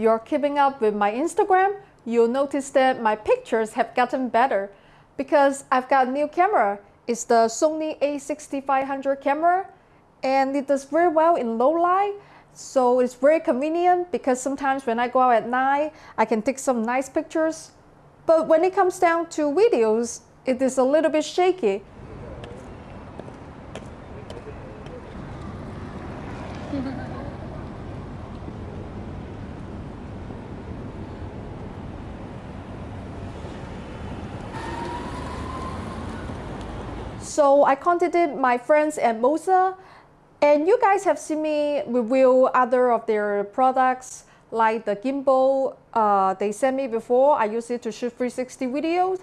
you're keeping up with my Instagram, you'll notice that my pictures have gotten better because I've got a new camera. It's the Sony a6500 camera and it does very well in low light. So it's very convenient because sometimes when I go out at night, I can take some nice pictures. But when it comes down to videos, it is a little bit shaky. So I contacted my friends at Moza and you guys have seen me review other of their products like the gimbal uh, they sent me before. I use it to shoot 360 videos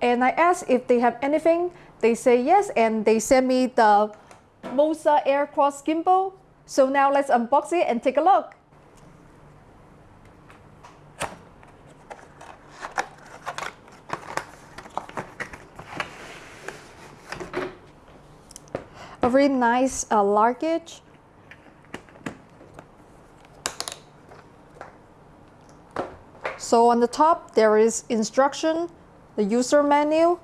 and I asked if they have anything. They say yes and they sent me the Moza Aircross gimbal. So now let's unbox it and take a look. Very nice uh, luggage. So on the top there is instruction, the user menu,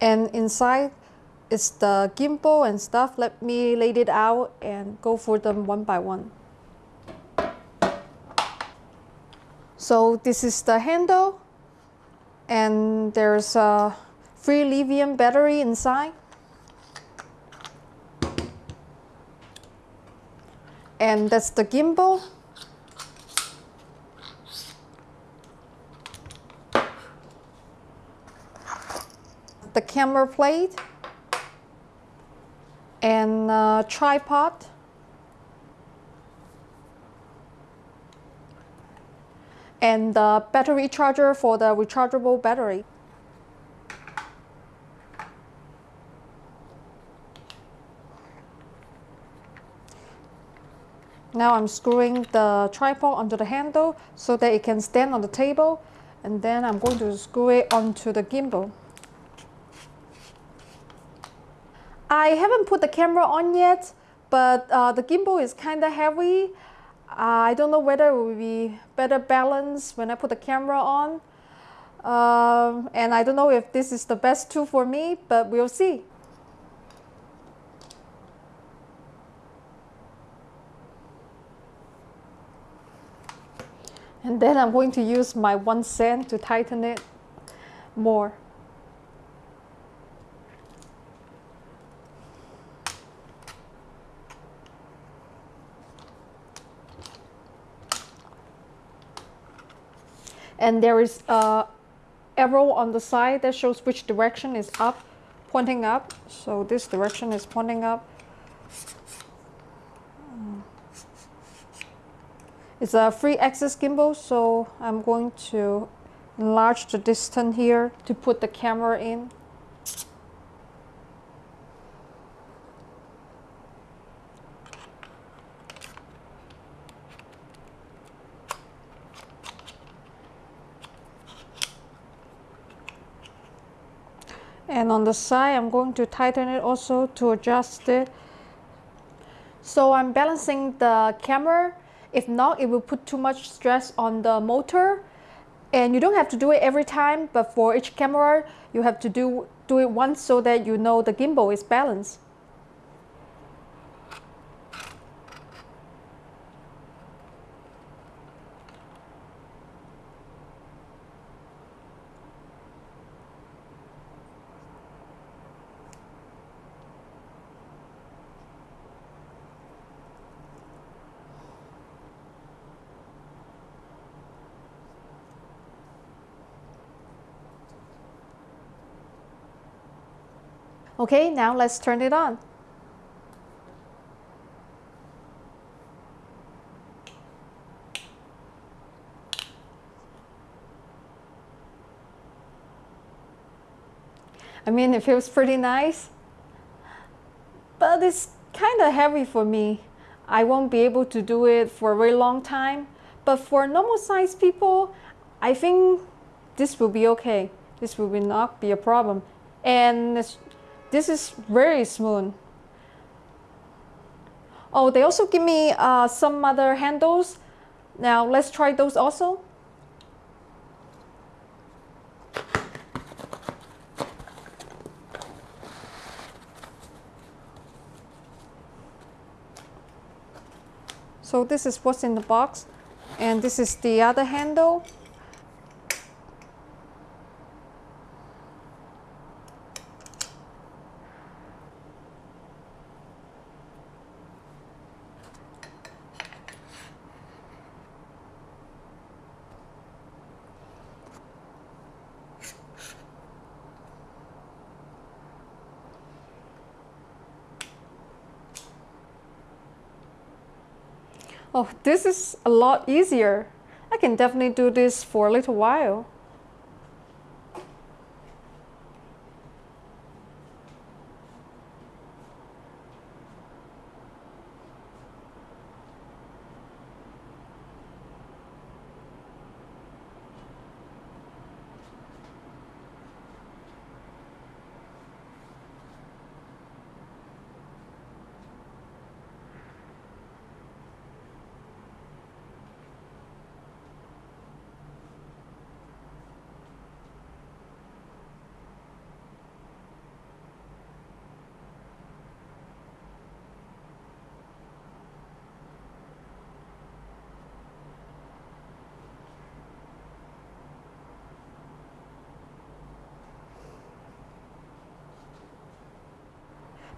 and inside is the gimbal and stuff. Let me lay it out and go for them one by one. So this is the handle and there's a free lithium battery inside. And that's the gimbal. The camera plate and tripod. And the battery charger for the rechargeable battery. Now I'm screwing the tripod onto the handle so that it can stand on the table and then I'm going to screw it onto the gimbal. I haven't put the camera on yet, but uh, the gimbal is kind of heavy. Uh, I don't know whether it will be better balanced when I put the camera on. Um, and I don't know if this is the best tool for me, but we'll see. And then I'm going to use my one cent to tighten it more. And there is a arrow on the side that shows which direction is up, pointing up. So this direction is pointing up. It's a free axis gimbal, so I'm going to enlarge the distance here to put the camera in. And on the side, I'm going to tighten it also to adjust it. So I'm balancing the camera if not, it will put too much stress on the motor. And you don't have to do it every time, but for each camera, you have to do, do it once so that you know the gimbal is balanced. Okay, now let's turn it on. I mean, it feels pretty nice, but it's kind of heavy for me. I won't be able to do it for a very long time, but for normal sized people, I think this will be okay. This will not be a problem. And this is very smooth. Oh, they also give me uh, some other handles. Now let's try those also. So this is what's in the box and this is the other handle. Oh, this is a lot easier. I can definitely do this for a little while.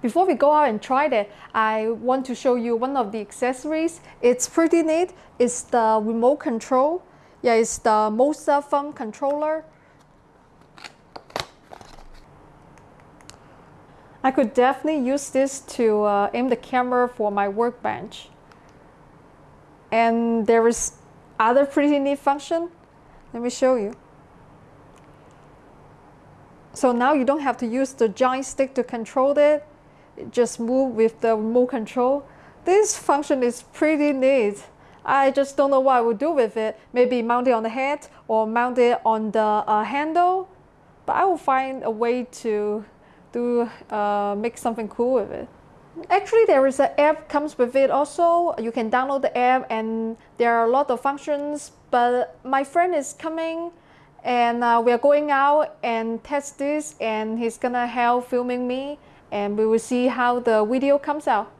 Before we go out and try it, I want to show you one of the accessories. It's pretty neat. It's the remote control. Yeah, it's the Moza thumb controller. I could definitely use this to uh, aim the camera for my workbench. And there is other pretty neat function. Let me show you. So now you don't have to use the giant stick to control it just move with the remote control. This function is pretty neat. I just don't know what I would do with it. Maybe mount it on the head or mount it on the uh, handle. But I will find a way to do uh, make something cool with it. Actually, there is an app comes with it also. You can download the app and there are a lot of functions. But my friend is coming and uh, we are going out and test this and he's gonna help filming me and we will see how the video comes out.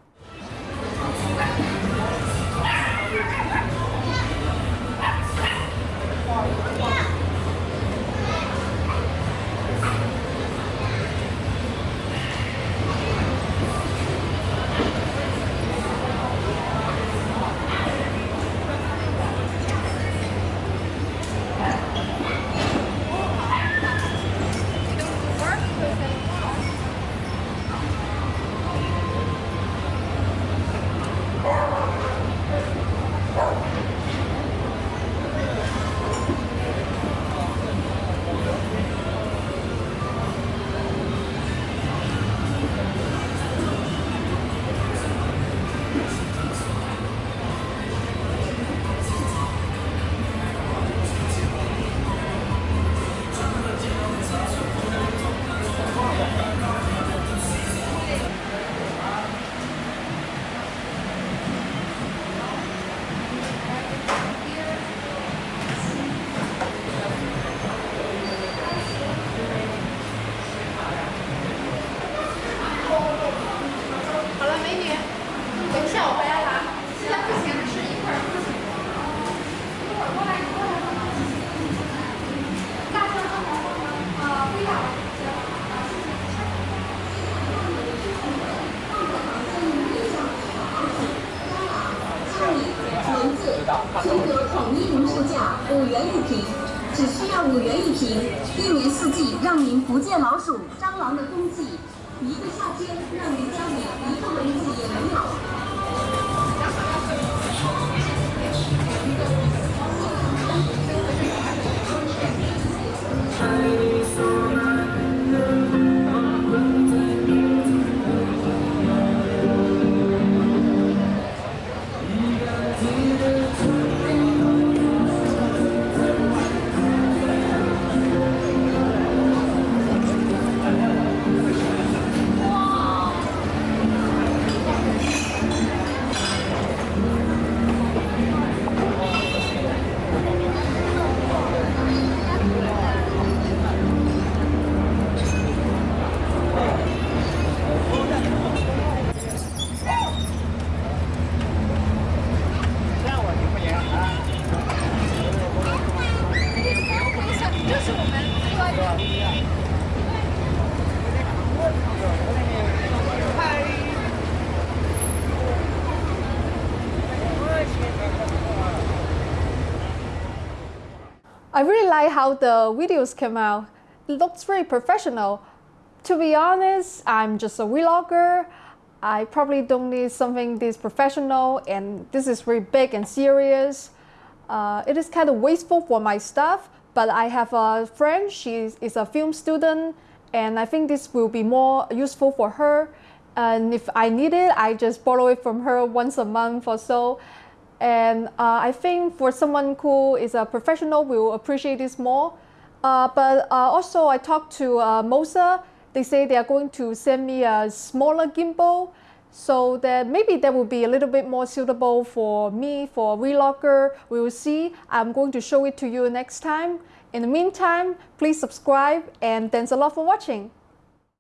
全国统一零售价五元一瓶只需要五元一瓶一年四季让您不见老鼠蟑螂的踪迹。一个夏天让您家里一个蚊子也没有。I really like how the videos came out. It looks very professional. To be honest, I'm just a vlogger. I probably don't need something this professional and this is very big and serious. Uh, it is kind of wasteful for my stuff, but I have a friend, she is a film student, and I think this will be more useful for her. And if I need it, I just borrow it from her once a month or so. And uh, I think for someone who is a professional will appreciate this more. Uh, but uh, also I talked to uh, Moza. They say they are going to send me a smaller gimbal so that maybe that will be a little bit more suitable for me, for vlogger. We will see. I'm going to show it to you next time. In the meantime, please subscribe and thanks a lot for watching.